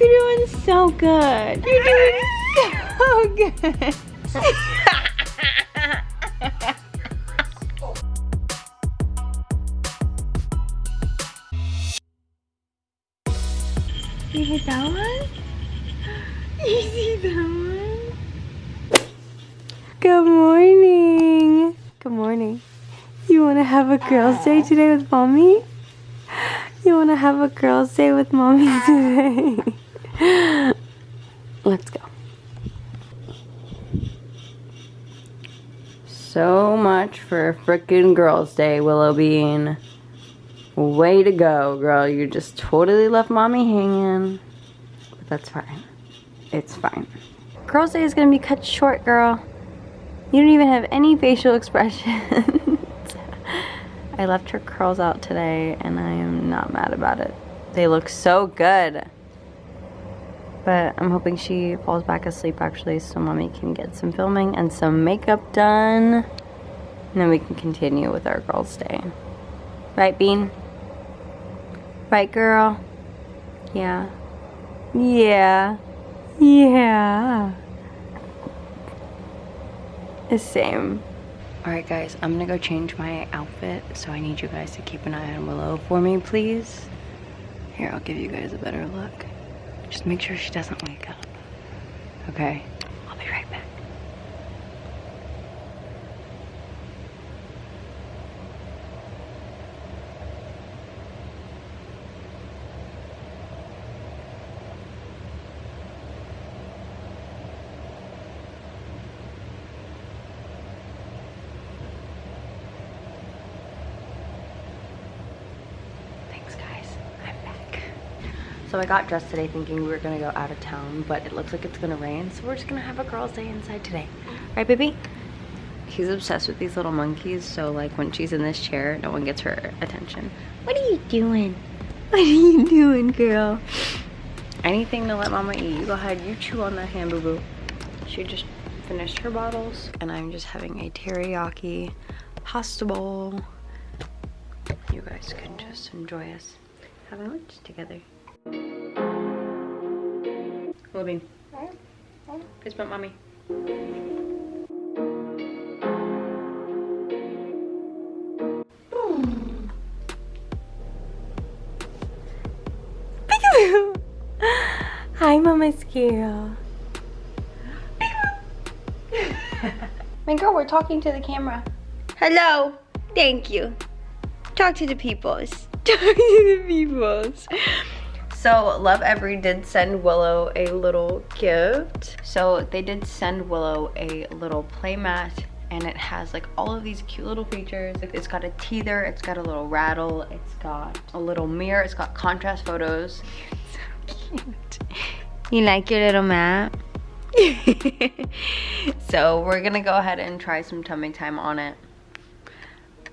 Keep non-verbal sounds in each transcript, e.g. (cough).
You're doing so good. You're doing so good. you hit that one? You see that one? Good morning. Good morning. You want to have a girls' day today with mommy? You want to have a girls' day with mommy (laughs) today? (gasps) Let's go. So much for frickin' girls' day, Willow Bean. Way to go, girl. You just totally left mommy hanging. But that's fine. It's fine. Girls' day is gonna be cut short, girl. You don't even have any facial (laughs) expressions. (laughs) I left her curls out today and I am not mad about it. They look so good. But I'm hoping she falls back asleep actually so mommy can get some filming and some makeup done. And then we can continue with our girls' day. Right, Bean? Right, girl? Yeah. Yeah. Yeah. The same. Alright guys, I'm gonna go change my outfit, so I need you guys to keep an eye on Willow for me, please. Here, I'll give you guys a better look. Just make sure she doesn't wake up. Okay? I'll be right back. Thanks guys, I'm back. So I got dressed today thinking we were gonna go out of town, but it looks like it's gonna rain, so we're just gonna have a girls' day inside today. Right, baby? He's obsessed with these little monkeys, so like when she's in this chair, no one gets her attention. What are you doing? (laughs) What are you doing, girl? Anything to let mama eat. You go ahead, you chew on that hand, boo-boo. She just finished her bottles, and I'm just having a teriyaki pasta bowl you guys can just enjoy us having lunch together. Willoughby, fist bump mommy. (laughs) Hi, Mama's girl. My girl, we're talking to the camera. Hello. Thank you. Talk to the peoples. (laughs) Talk to the peoples. So Lovevery did send Willow a little gift. So they did send Willow a little playmat and it has like all of these cute little features. It's got a teether, it's got a little rattle, it's got a little mirror, it's got contrast photos. (laughs) so cute. You like your little mat? (laughs) so we're gonna go ahead and try some tummy time on it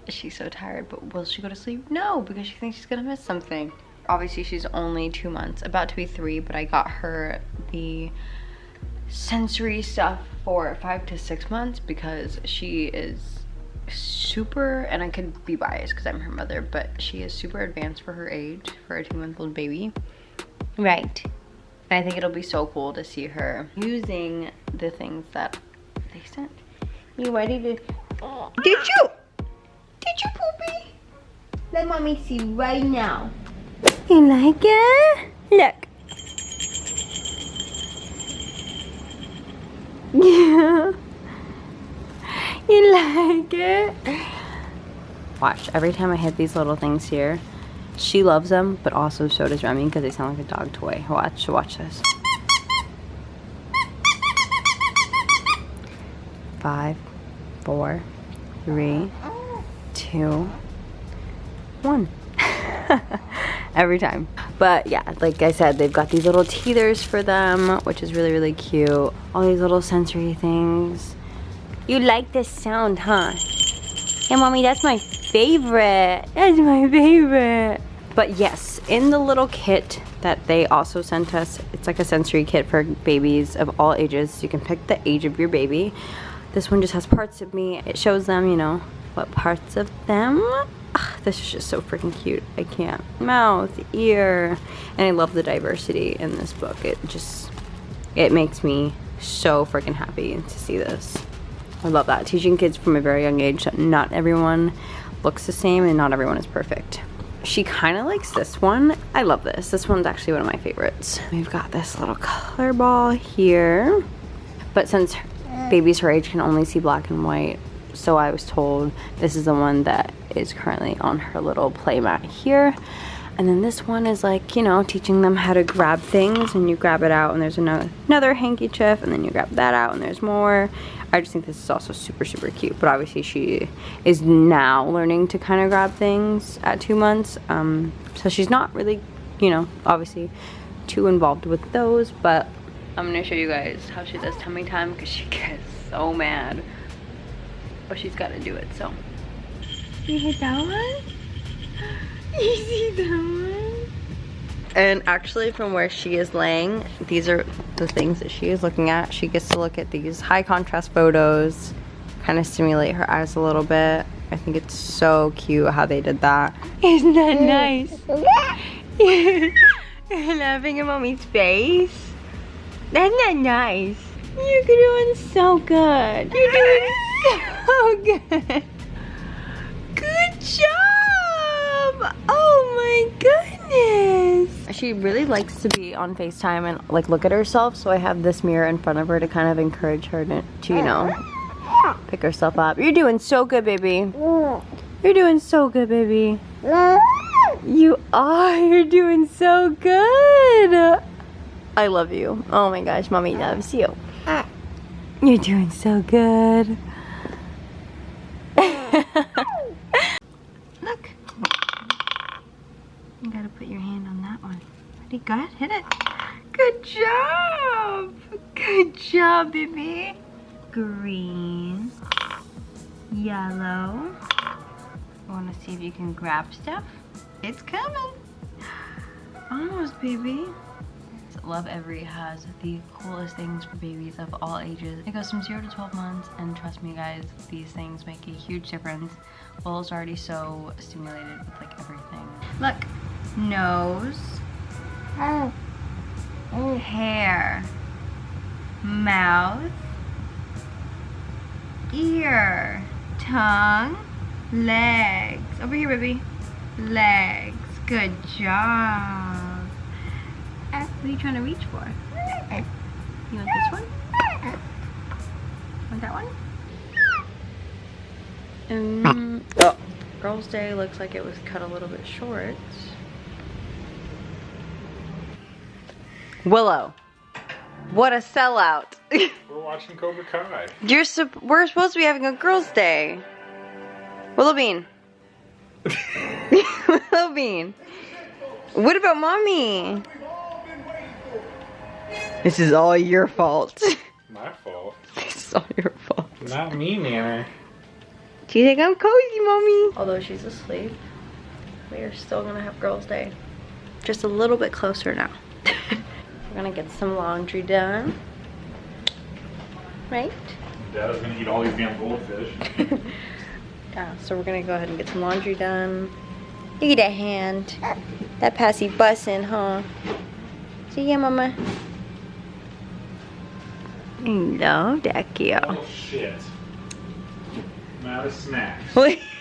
she's so tired but will she go to sleep no because she thinks she's gonna miss something obviously she's only two months about to be three but i got her the sensory stuff for five to six months because she is super and i could be biased because i'm her mother but she is super advanced for her age for a two month old baby. Right. And i think it'll be so cool to see her using the things that they sent. You ready to did you? Did you poopy? Let mommy see right now. You like it? Look. Yeah. (laughs) You like it? Watch, every time I hit these little things here, she loves them, but also so does Remy because they sound like a dog toy. Watch, watch this. Five, four, three, two, one. (laughs) Every time. But yeah, like I said, they've got these little teethers for them, which is really, really cute. All these little sensory things. You like this sound, huh? Yeah, mommy, that's my favorite. That's my favorite. But yes, in the little kit that they also sent us, it's like a sensory kit for babies of all ages. You can pick the age of your baby. This one just has parts of me. It shows them, you know, what parts of them. This is just so freaking cute. I can't. Mouth, ear, and I love the diversity in this book. It just, it makes me so freaking happy to see this. I love that. Teaching kids from a very young age that not everyone looks the same and not everyone is perfect. She kind of likes this one. I love this. This one's actually one of my favorites. We've got this little color ball here. But since babies her age can only see black and white, so I was told this is the one that is currently on her little play mat here. And then this one is like, you know, teaching them how to grab things and you grab it out and there's another, another handkerchief and then you grab that out and there's more. I just think this is also super, super cute. But obviously she is now learning to kind of grab things at two months. Um, so she's not really, you know, obviously too involved with those. But I'm going to show you guys how she does tummy time because she (laughs) gets so mad. But she's got to do it, so. You hit that one? (laughs) You see that one? And actually from where she is laying, these are the things that she is looking at. She gets to look at these high contrast photos, kind of stimulate her eyes a little bit. I think it's so cute how they did that. Isn't that nice? (laughs) Laughing at mommy's face. That's not nice. You're doing so good. You're doing (laughs) so good. Job! Oh my goodness! She really likes to be on FaceTime and like look at herself, so I have this mirror in front of her to kind of encourage her to, to you know, pick herself up. You're doing so good, baby. You're doing so good, baby. You are. (laughs) You're doing so good. I love you. Oh my gosh, mommy loves you. You're doing so good. Look. You gotta put your hand on that one. Pretty good. Hit it. Good job. Good job, baby. Green. Yellow. Want to see if you can grab stuff? It's coming. (gasps) Almost, baby. Lovevery has the coolest things for babies of all ages. It goes from 0 to 12 months and trust me guys, these things make a huge difference. Will's already so stimulated with like everything. Look, nose, hair, mouth, ear, tongue, legs. Over here, baby. Legs. Good job. Eh, what are you trying to reach for? Eh, you want this one? Eh. Want that one? Um, (coughs) oh, Girls' Day looks like it was cut a little bit short. Willow. What a sellout. (laughs) We're watching Cobra Kai. You're we're supposed to be having a girls' day. Willow Bean. (laughs) Willow Bean. What about mommy? This is all your fault. (laughs) My fault. It's all your fault. Not me, Nana. Do you think I'm cozy, mommy? Although she's asleep, we are still gonna have girls' day. Just a little bit closer now. We're gonna get some laundry done. Right? Dad is gonna eat all these damn goldfish. (laughs) yeah, so we're gonna go ahead and get some laundry done. Look at that hand. That passy bussin', huh? See ya, mama. No, Decio. Oh shit. I'm out of snacks. (laughs)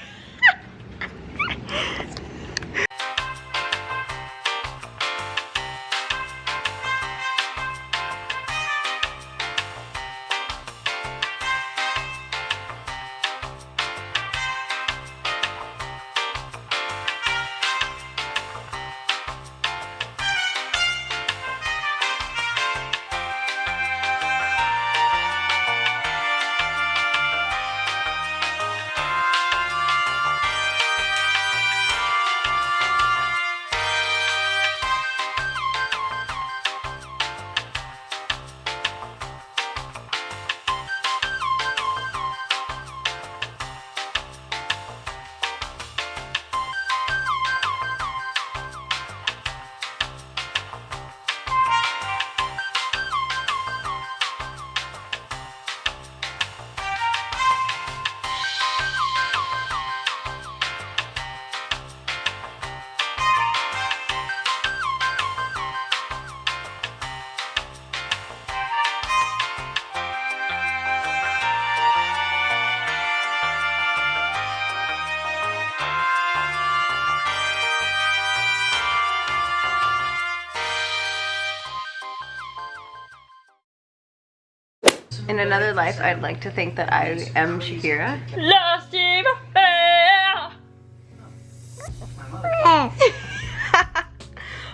In another life, I'd like to think that I am Shakira. Lost in my.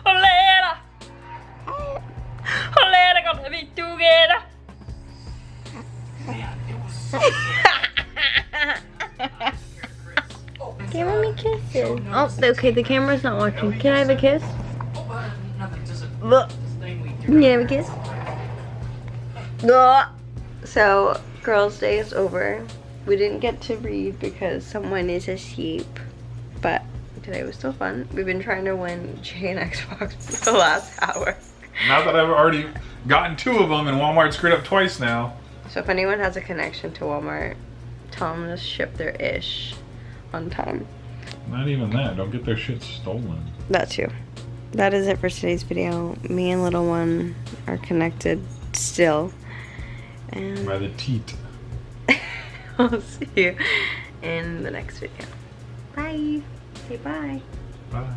Olera. Olera gonna be together. (laughs) Give me kisses. Oh, okay, the camera's not watching. Can I have a kiss? Look. Can you have a kiss? Look. So, Girls' Day is over. We didn't get to read because someone is asleep. But today was still fun. We've been trying to win Jay and Xbox for (laughs) the last hour. Now that I've already gotten two of them and Walmart screwed up twice now. So if anyone has a connection to Walmart, tell them to ship their ish on time. Not even that. Don't get their shit stolen. That too. That is it for today's video. Me and little one are connected still. And By the teat. (laughs) I'll see you in the next video. Bye. Say bye. Bye.